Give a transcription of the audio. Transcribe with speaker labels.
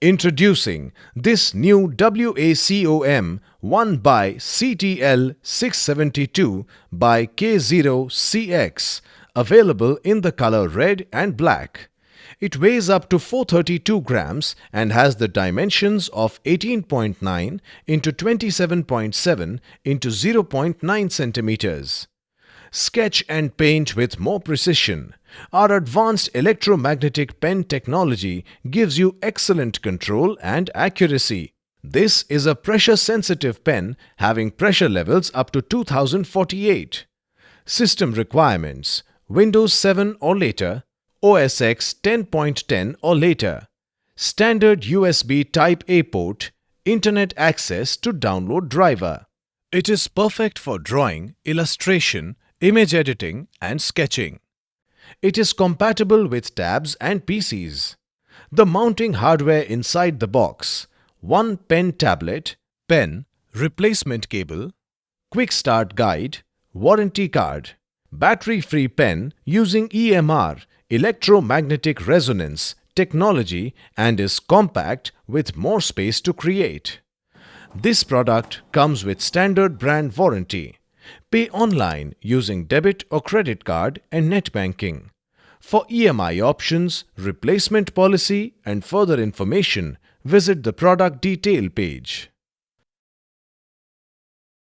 Speaker 1: Introducing this new WACOM 1 by CTL 672 by K0CX available in the color red and black. It weighs up to 432 grams and has the dimensions of 18.9 into 27.7 into 0.9 centimeters. Sketch and paint with more precision. Our advanced electromagnetic pen technology gives you excellent control and accuracy. This is a pressure-sensitive pen having pressure levels up to 2048. System requirements Windows 7 or later, OS X 10.10 or later, standard USB Type-A port, Internet access to download driver. It is perfect for drawing, illustration, image editing and sketching. It is compatible with tabs and PCs. The mounting hardware inside the box, one pen tablet, pen, replacement cable, quick start guide, warranty card, battery-free pen using EMR, electromagnetic resonance, technology and is compact with more space to create. This product comes with standard brand warranty. Pay online using debit or credit card and net banking. For EMI options, replacement policy and further information, visit the product detail page.